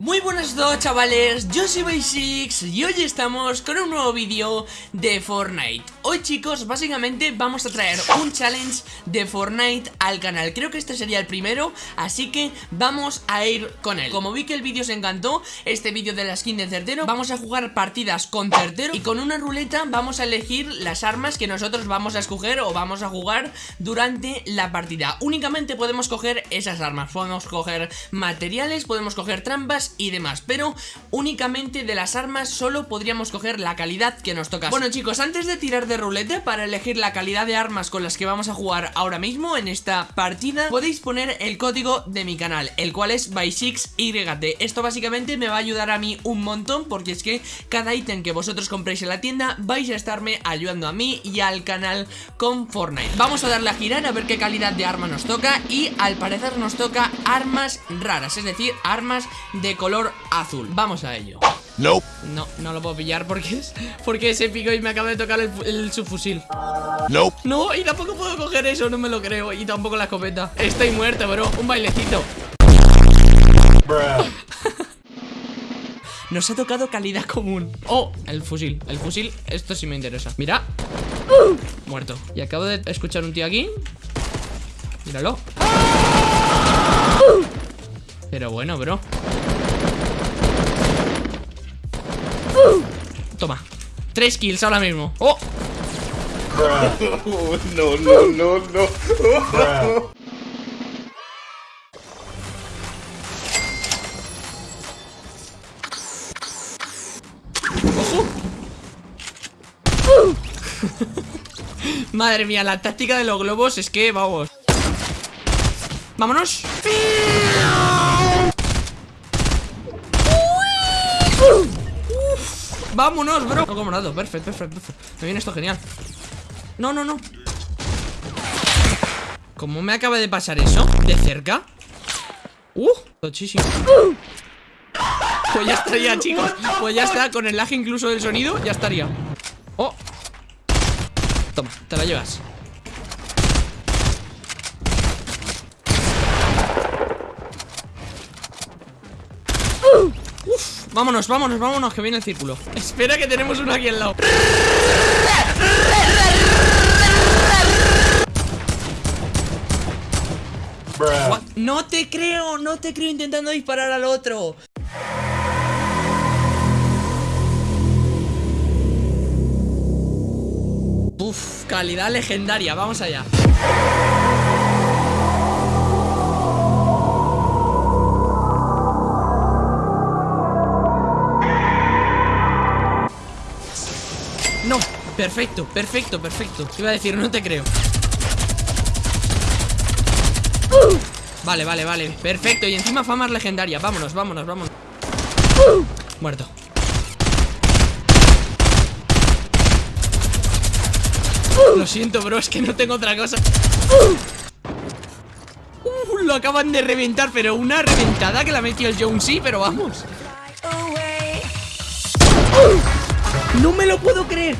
Muy buenas a chavales, yo soy Basics y hoy estamos con un nuevo vídeo de Fortnite. Hoy chicos, básicamente vamos a traer un challenge de Fortnite al canal. Creo que este sería el primero, así que vamos a ir con él. Como vi que el vídeo se encantó, este vídeo de la skin de Certero Vamos a jugar partidas con Certero Y con una ruleta vamos a elegir las armas que nosotros vamos a escoger o vamos a jugar durante la partida. Únicamente podemos coger esas armas. Podemos coger materiales, podemos coger trampas y demás Pero únicamente de las armas solo podríamos coger la calidad que nos toca. Bueno chicos, antes de tirar de rulete para elegir la calidad de armas con las que vamos a jugar ahora mismo en esta partida Podéis poner el código de mi canal, el cual es by6YT Esto básicamente me va a ayudar a mí un montón porque es que cada ítem que vosotros compréis en la tienda vais a estarme ayudando a mí y al canal con Fortnite. Vamos a darle a girar a ver qué calidad de arma nos toca y al parecer nos toca armas raras, es decir, armas de color azul. Vamos a ello. No No, no lo puedo pillar porque es Porque es épico y me acaba de tocar el, subfusil. No No, y tampoco puedo coger eso, no me lo creo. Y tampoco la escopeta. Estoy muerto, bro, un bailecito. Nos ha tocado calidad común. Oh, el fusil, el fusil, esto sí me interesa. Mira. Muerto. Y acabo de escuchar un tío aquí. Míralo. Pero bueno, bro Toma. Tres kills ahora mismo. ¡Oh! no, no, no, no. Madre mía, la táctica de los globos es que, vamos. ¡Vámonos! Vámonos, bro No como nada, perfecto, perfecto, perfecto. Me viene esto genial. No, no, no. ¿Cómo me acaba de pasar eso? ¿De cerca? Uh, tochísimo. Pues ya estaría, chicos. Pues ya está, con el lag incluso del sonido Ya estaría. Oh. Toma, te la llevas Vámonos, vámonos, vámonos, que viene el círculo. Espera que tenemos uno aquí al lado. No te creo, no te creo intentando disparar al otro. Uf, calidad legendaria, vamos allá Perfecto, perfecto, perfecto. Iba a decir, no te creo. Vale, vale, vale. Perfecto, y encima famas legendarias Vámonos, vámonos, vámonos. Muerto. Lo siento, bro, es que no tengo otra cosa. Uh, Lo acaban de reventar Pero una reventada que la metió el Jonesy Pero vamos. No me lo puedo creer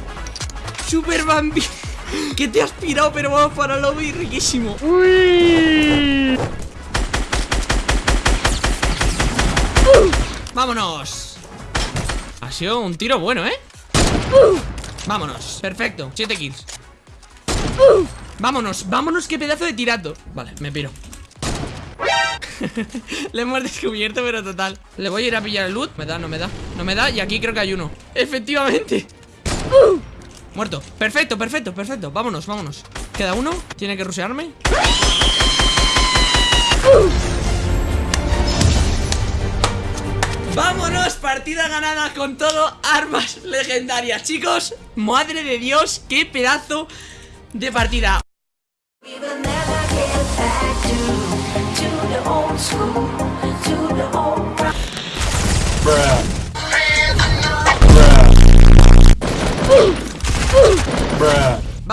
Super Bambi Que te has pirado pero vamos para el lobby riquísimo. Uy. Vámonos. Ha sido un tiro bueno, ¿eh? Vámonos, perfecto, 7 kills. Vámonos, vámonos, qué pedazo de tirato. Vale, me piro. Le hemos descubierto, pero total. Le voy a ir a pillar el loot. Me da, no me da, no me da Y aquí creo que hay uno. Efectivamente Muerto, perfecto, perfecto, perfecto. Vámonos, vámonos. Queda uno, tiene que rusearme Vámonos, partida ganada con todo Armas legendarias, chicos Madre de Dios, qué pedazo de partida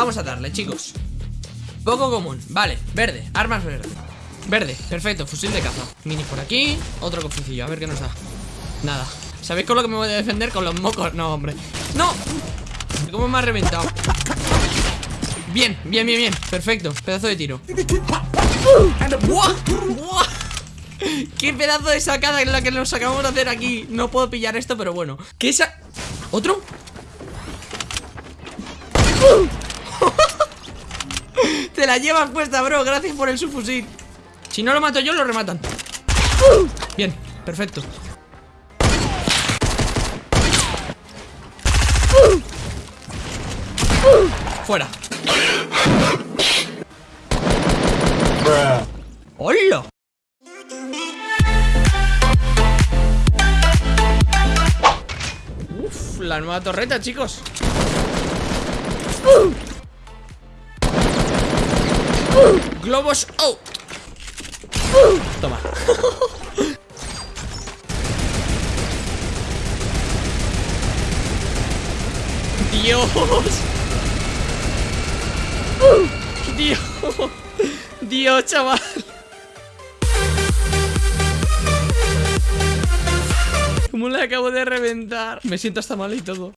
Vamos a darle, chicos. Poco común, vale, verde, armas verde Verde, perfecto, fusil de caza. Mini por aquí, otro cofrecillo A ver qué nos da, nada. ¿Sabéis con lo que me voy a defender? Con los mocos, no, hombre. ¡No! ¿Cómo me ha reventado? Bien, bien, bien, bien, perfecto. Pedazo de tiro. Qué pedazo de sacada en la que nos acabamos de hacer aquí. No puedo pillar esto, pero bueno. ¿Qué es esa? ¿Otro? La llevas puesta, bro. Gracias por el subfusil. Si no lo mato yo, lo rematan. Bien, perfecto. Fuera. ¡Hola! Uf, la nueva torreta, chicos Globos oh. Toma. Dios. Dios. Dios, chaval. ¿Cómo le acabo de reventar? Me siento hasta mal y todo